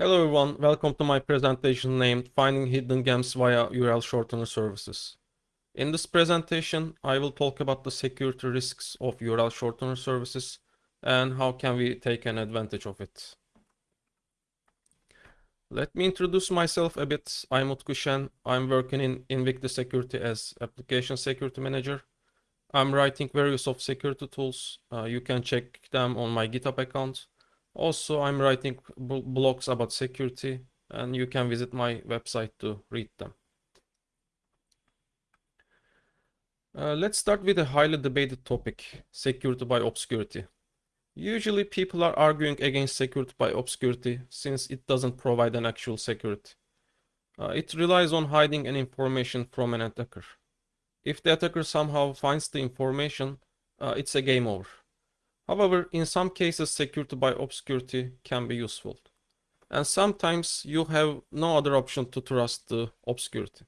Hello everyone, welcome to my presentation named Finding Hidden Gems via URL Shortener Services. In this presentation, I will talk about the security risks of URL Shortener Services and how can we take an advantage of it. Let me introduce myself a bit. I'm Utku Şen. I'm working in Invictus Security as Application Security Manager. I'm writing various of security tools. Uh, you can check them on my GitHub account. Also, I'm writing blogs about security and you can visit my website to read them. Uh, let's start with a highly debated topic, security by obscurity. Usually people are arguing against security by obscurity since it doesn't provide an actual security. Uh, it relies on hiding an information from an attacker. If the attacker somehow finds the information, uh, it's a game over. However, in some cases security by obscurity can be useful. And sometimes you have no other option to trust the obscurity.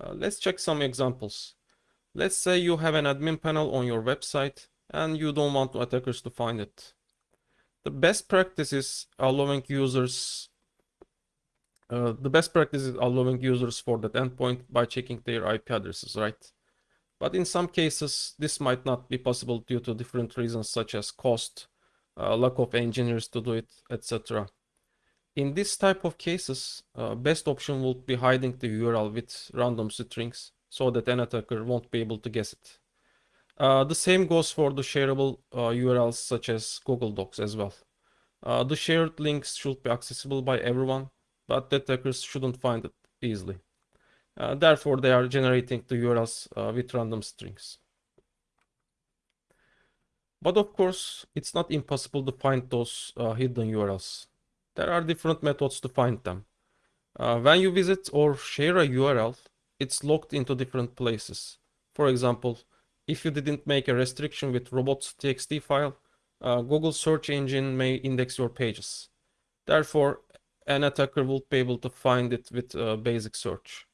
Uh, let's check some examples. Let's say you have an admin panel on your website and you don't want attackers to find it. The best practice is allowing users uh, the best practice is allowing users for that endpoint by checking their IP addresses, right? But in some cases, this might not be possible due to different reasons such as cost, uh, lack of engineers to do it, etc. In this type of cases, uh, best option would be hiding the URL with random strings so that an attacker won't be able to guess it. Uh, the same goes for the shareable URLs uh, such as Google Docs as well. Uh, the shared links should be accessible by everyone, but the attackers shouldn't find it easily. Uh, therefore, they are generating the URLs uh, with random strings. But of course, it's not impossible to find those uh, hidden URLs. There are different methods to find them. When you visit or share a URL, it's locked into different places. For example, if you didn't make a restriction with robots.txt file, uh, Google search engine may index your pages. Therefore, an attacker will be able to find it with a basic search.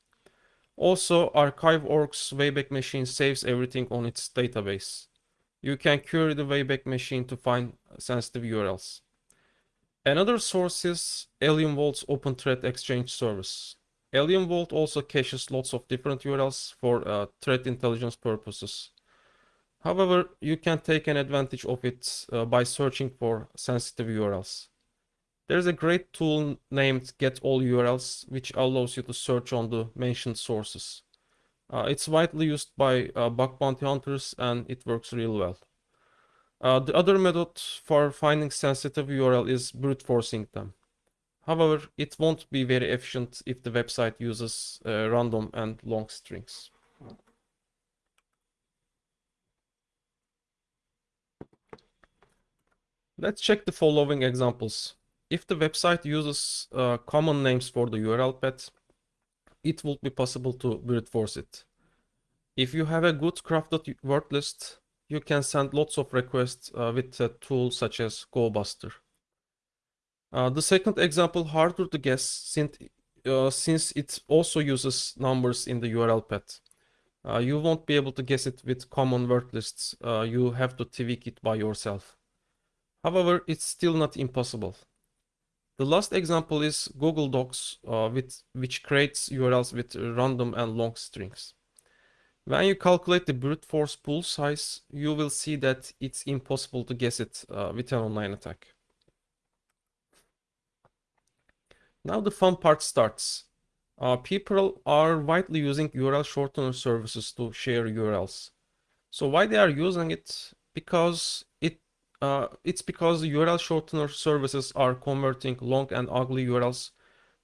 Also, Archive.org's Wayback Machine saves everything on its database. You can query the Wayback Machine to find sensitive URLs. Another source is Alien Vault's Open Threat Exchange service. Alien Vault also caches lots of different URLs for uh, threat intelligence purposes. However, you can take an advantage of it uh, by searching for sensitive URLs. There's a great tool named Get All URLs, which allows you to search on the mentioned sources. Uh, it's widely used by uh, bug bounty hunters and it works real well. Uh, the other method for finding sensitive URL is brute forcing them. However, it won't be very efficient if the website uses uh, random and long strings. Let's check the following examples if the website uses uh, common names for the URL path, it will be possible to brute force it. If you have a good crafted word list, you can send lots of requests uh, with a tool such as GoBuster. Uh, the second example harder to guess since, uh, since it also uses numbers in the URL path. Uh, you won't be able to guess it with common word lists. Uh, you have to tweak it by yourself. However, it's still not impossible. The last example is Google Docs, uh, with, which creates URLs with random and long strings. When you calculate the brute force pool size, you will see that it's impossible to guess it uh, with an online attack. Now the fun part starts. Uh, people are widely using URL shortener services to share URLs. So why they are using it? Because it uh, it's because URL shortener services are converting long and ugly URLs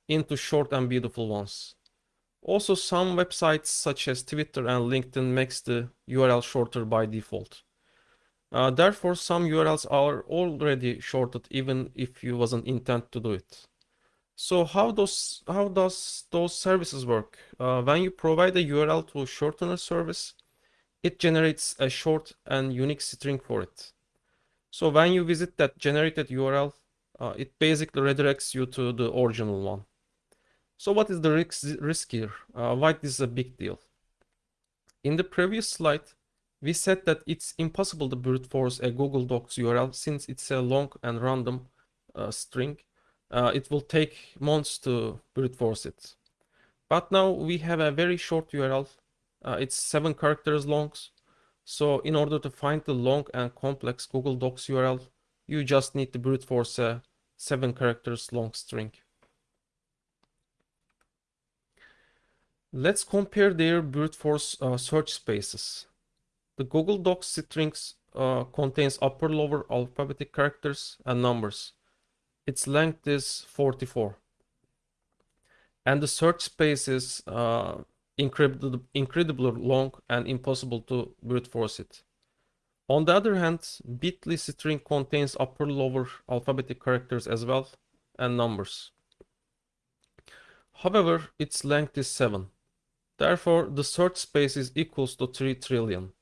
into short and beautiful ones. Also, some websites such as Twitter and LinkedIn makes the URL shorter by default. Uh, therefore, some URLs are already shorted even if you wasn't intent to do it. So how does how does those services work? Uh, when you provide a URL to a shortener service, it generates a short and unique string for it. So when you visit that generated URL, uh, it basically redirects you to the original one. So what is the risk, risk here? Uh, why this is a big deal? In the previous slide, we said that it's impossible to brute force a Google Docs URL since it's a long and random uh, string. uh, it will take months to brute force it. But now we have a very short URL. Uh, it's seven characters long. So in order to find the long and complex Google Docs URL, you just need to brute force a seven characters long string. Let's compare their brute force uh, search spaces. The Google Docs strings uh, contains upper lower alphabetic characters and numbers. Its length is 44. And the search space is uh, incredibly, long and impossible to brute force it. On the other hand, bit.ly string contains upper lower alphabetic characters as well and numbers. However, its length is 7. Therefore, the search space is equals to 3 trillion.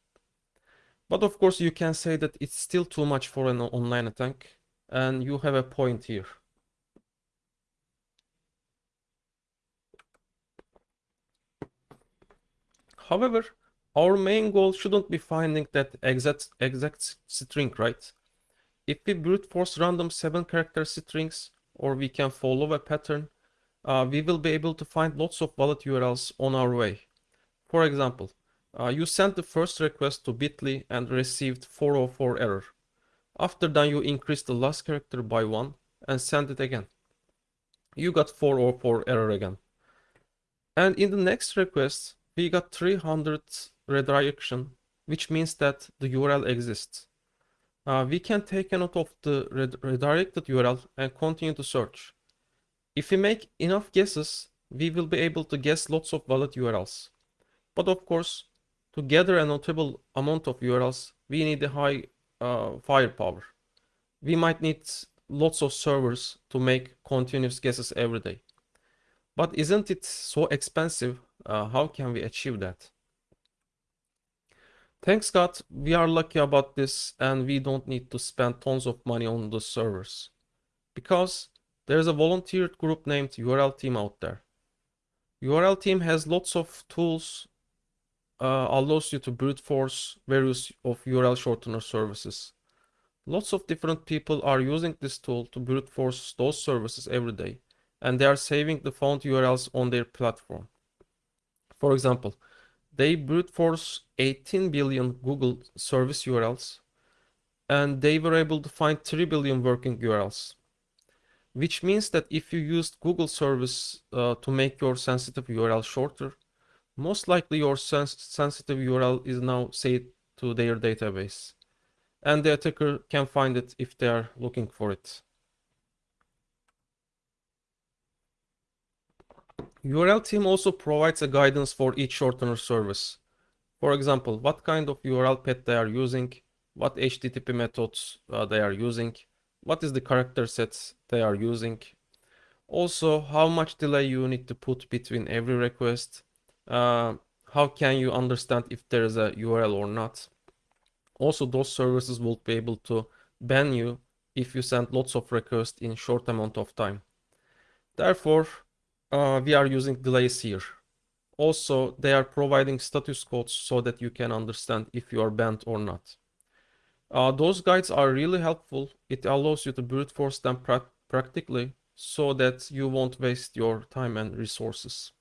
But of course, you can say that it's still too much for an online attack, and you have a point here. However, our main goal shouldn't be finding that exact, exact string, right? If we brute force random 7 character strings, or we can follow a pattern, uh, we will be able to find lots of valid URLs on our way. For example, uh, you sent the first request to bit.ly and received 404 error. After that you increase the last character by 1 and send it again. You got 404 error again. And in the next request, we got 300 redirection, which means that the URL exists. Uh, we can take a note of the redirected URL and continue to search. If we make enough guesses, we will be able to guess lots of valid URLs. But of course, to gather a notable amount of URLs, we need a high uh, firepower. We might need lots of servers to make continuous guesses every day. But isn't it so expensive? Uh, how can we achieve that? Thanks God, we are lucky about this and we don't need to spend tons of money on the servers. Because there's a volunteered group named URL team out there. URL team has lots of tools, uh, allows you to brute force various of URL shortener services. Lots of different people are using this tool to brute force those services every day, and they are saving the font URLs on their platform. For example, they brute force 18 billion Google service URLs, and they were able to find 3 billion working URLs which means that if you used Google service uh, to make your sensitive URL shorter, most likely your sens sensitive URL is now saved to their database. And the attacker can find it if they are looking for it. URL team also provides a guidance for each shortener service. For example, what kind of URL path they are using, what HTTP methods uh, they are using, what is the character sets they are using. Also, how much delay you need to put between every request. Uh, how can you understand if there is a URL or not. Also, those services will be able to ban you if you send lots of requests in short amount of time. Therefore, uh, we are using here. Also, they are providing status codes so that you can understand if you are banned or not. Uh, those guides are really helpful. It allows you to brute force them pra practically so that you won't waste your time and resources.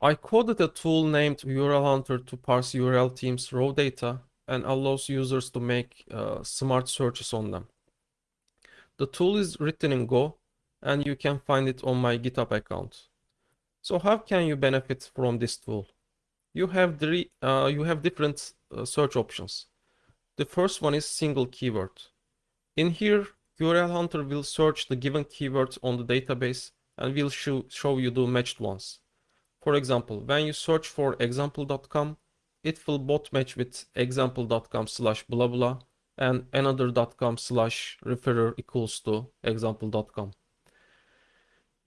I coded a tool named URL Hunter to parse URL teams raw data and allows users to make uh, smart searches on them. The tool is written in Go and you can find it on my GitHub account. So how can you benefit from this tool? You have, uh, you have different uh, search options. The first one is single keyword. In here, URL Hunter will search the given keywords on the database and will show, show you the matched ones. For example, when you search for example.com, it will both match with example.com slash blah blah and another.com slash referrer equals to example.com.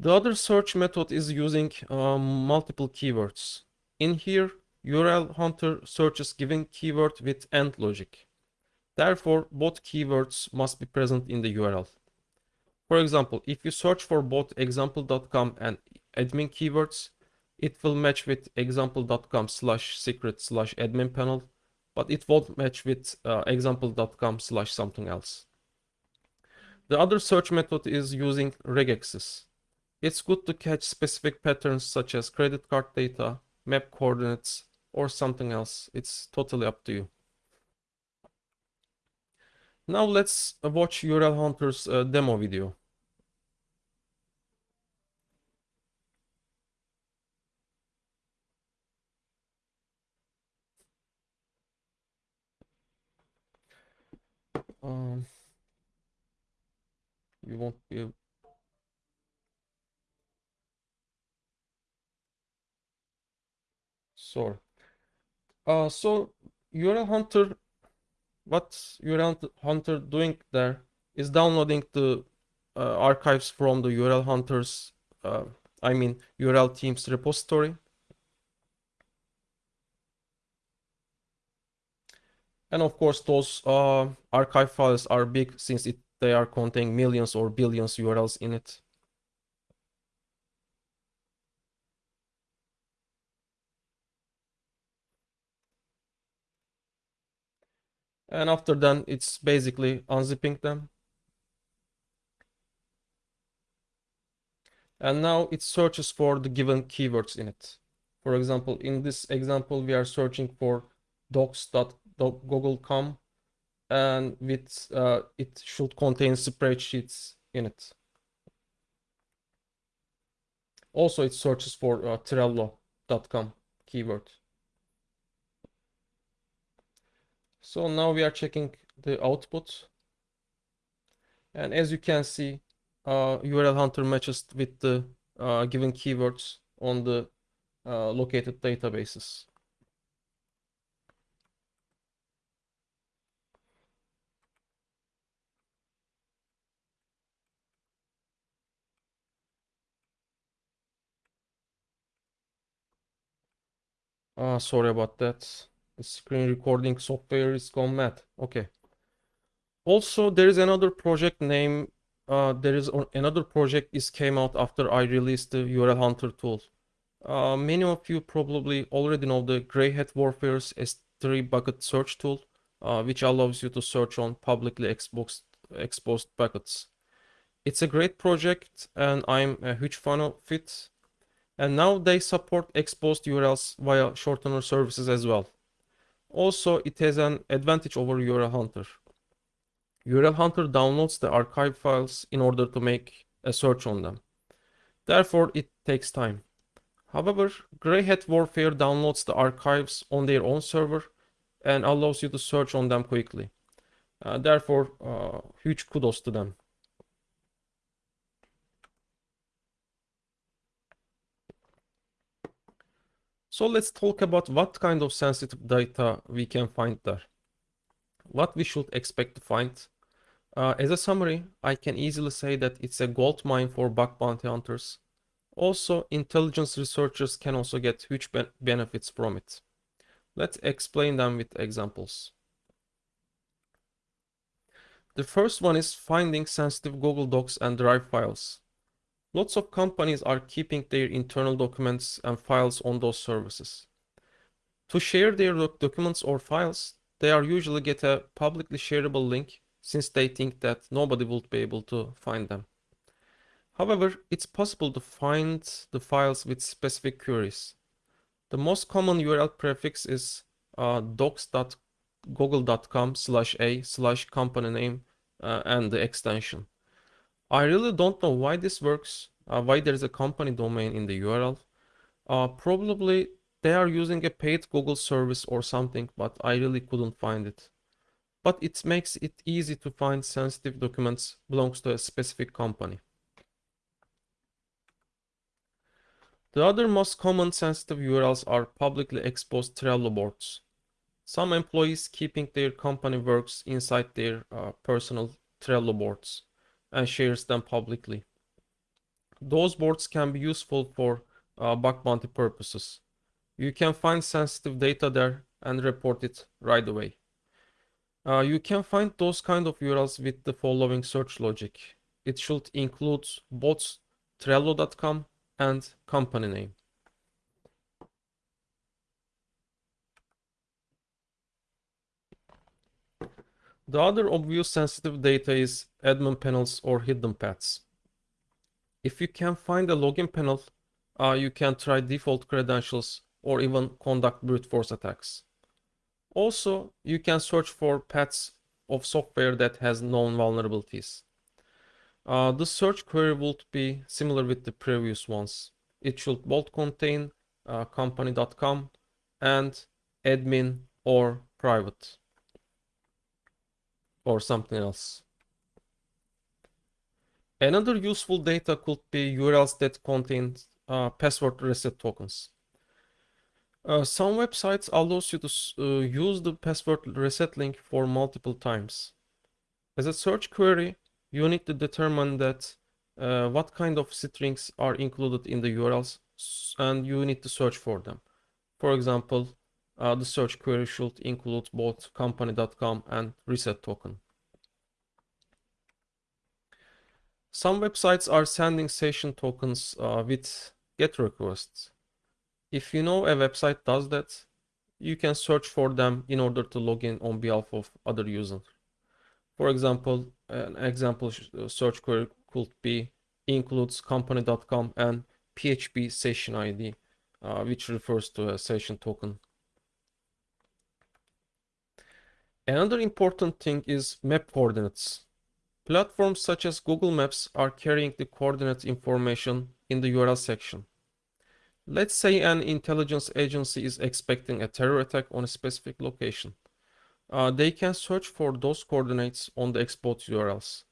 The other search method is using um, multiple keywords. In here, URL Hunter searches given keyword with AND logic. Therefore, both keywords must be present in the URL. For example, if you search for both example.com and admin keywords, it will match with example.com slash secret slash admin panel, but it won't match with uh, example.com slash something else. The other search method is using regexes. It's good to catch specific patterns such as credit card data, map coordinates, or something else. It's totally up to you. Now let's watch URL Hunter's uh, demo video. Um, you won't be Sorry. Uh, so URL Hunter, what URL Hunter doing there is downloading the uh, archives from the URL Hunters, uh, I mean URL Teams repository. And of course, those uh, archive files are big since it, they are containing millions or billions URLs in it. And after then, it's basically unzipping them. And now it searches for the given keywords in it. For example, in this example, we are searching for docs.google.com and with uh, it should contain spreadsheets in it. Also, it searches for uh, Trello.com keyword. So now we are checking the output. And as you can see, uh, URL Hunter matches with the uh, given keywords on the uh, located databases. Uh, sorry about that. Screen recording software is gone mad. Okay. Also, there is another project name. Uh, there is another project is came out after I released the URL Hunter tool. Uh, many of you probably already know the Grey Hat Warfare's S3 bucket search tool, uh, which allows you to search on publicly exposed, exposed buckets. It's a great project and I'm a huge fan of it. And now they support exposed URLs via shortener services as well. Also, it has an advantage over URL Hunter. URL Hunter downloads the archive files in order to make a search on them. Therefore, it takes time. However, Grey Hat Warfare downloads the archives on their own server and allows you to search on them quickly. Uh, therefore, uh, huge kudos to them. So let's talk about what kind of sensitive data we can find there. What we should expect to find. Uh, as a summary, I can easily say that it's a gold mine for bug bounty hunters. Also, intelligence researchers can also get huge ben benefits from it. Let's explain them with examples. The first one is finding sensitive Google Docs and Drive files. Lots of companies are keeping their internal documents and files on those services. To share their doc documents or files, they are usually get a publicly shareable link since they think that nobody would be able to find them. However, it's possible to find the files with specific queries. The most common URL prefix is uh, docs.google.com slash a slash company name uh, and the extension. I really don't know why this works, uh, why there's a company domain in the URL. Uh, probably they are using a paid Google service or something, but I really couldn't find it. But it makes it easy to find sensitive documents belongs to a specific company. The other most common sensitive URLs are publicly exposed Trello boards. Some employees keeping their company works inside their uh, personal Trello boards and shares them publicly. Those boards can be useful for uh, bug bounty purposes. You can find sensitive data there and report it right away. Uh, you can find those kind of URLs with the following search logic. It should include both Trello.com and company name. The other obvious sensitive data is admin panels or hidden paths. If you can find a login panel, uh, you can try default credentials or even conduct brute force attacks. Also, you can search for paths of software that has known vulnerabilities. Uh, the search query would be similar with the previous ones. It should both contain uh, company.com and admin or private or something else. Another useful data could be URLs that contain uh, password reset tokens. Uh, some websites allows you to uh, use the password reset link for multiple times. As a search query, you need to determine that uh, what kind of strings are included in the URLs and you need to search for them. For example, uh, the search query should include both company.com and reset token. Some websites are sending session tokens uh, with GET requests. If you know a website does that, you can search for them in order to log in on behalf of other users. For example, an example uh, search query could be includes company.com and PHP session ID, uh, which refers to a session token. Another important thing is map coordinates. Platforms such as Google Maps are carrying the coordinate information in the URL section. Let's say an intelligence agency is expecting a terror attack on a specific location. Uh, they can search for those coordinates on the export URLs.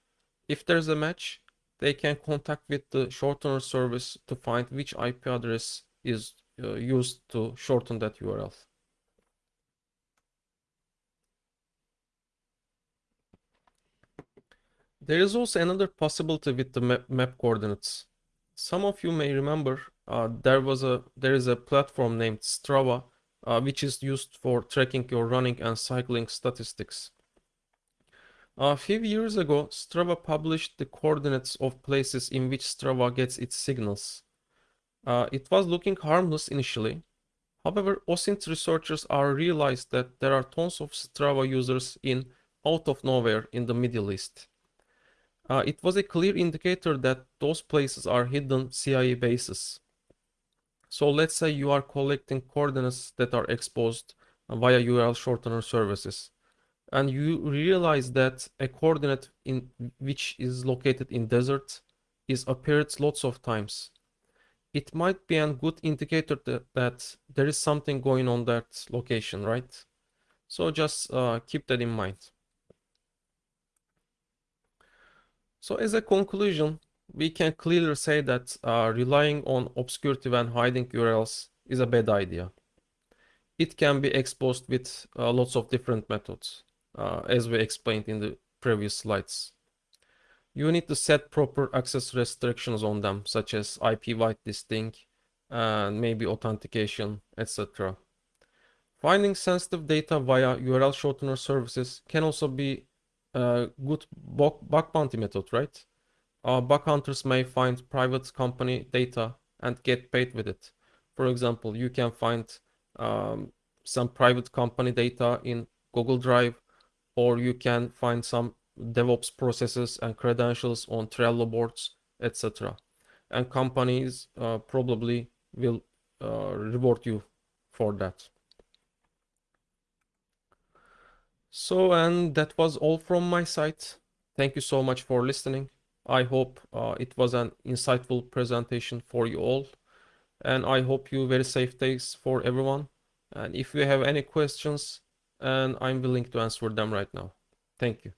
If there's a match, they can contact with the shortener service to find which IP address is uh, used to shorten that URL. There is also another possibility with the map, map coordinates. Some of you may remember uh, there was a there is a platform named Strava uh, which is used for tracking your running and cycling statistics. A few years ago, Strava published the coordinates of places in which Strava gets its signals. Uh, it was looking harmless initially. However, OSINT researchers are realized that there are tons of Strava users in out of nowhere in the Middle East. Uh, it was a clear indicator that those places are hidden CIA bases. So let's say you are collecting coordinates that are exposed via URL shortener services and you realize that a coordinate in which is located in desert is appeared lots of times. It might be a good indicator that, that there is something going on that location right? So just uh, keep that in mind so as a conclusion we can clearly say that uh, relying on obscurity when hiding urls is a bad idea it can be exposed with uh, lots of different methods uh, as we explained in the previous slides. You need to set proper access restrictions on them, such as IP whitelisting and maybe authentication, etc. Finding sensitive data via URL shortener services can also be good bug bounty method, right? Uh, bug hunters may find private company data and get paid with it. For example, you can find um, some private company data in Google Drive or you can find some DevOps processes and credentials on Trello boards, etc. And companies uh, probably will uh, reward you for that. So, and that was all from my side. Thank you so much for listening. I hope uh, it was an insightful presentation for you all. And I hope you very safe days for everyone. And if you have any questions, and I'm willing to answer them right now. Thank you.